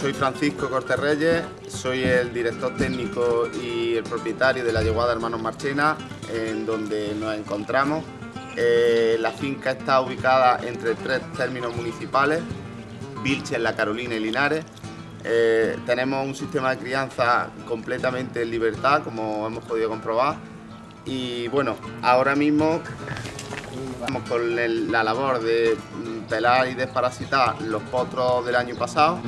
Soy Francisco Cortés Reyes, soy el director técnico y el propietario de la Yeguada Hermanos Marchena, en donde nos encontramos. Eh, la finca está ubicada entre tres términos municipales, Vilches, La Carolina y Linares. Eh, tenemos un sistema de crianza completamente en libertad, como hemos podido comprobar. Y bueno, ahora mismo Estamos con la labor de mm, pelar y desparasitar los potros del año pasado.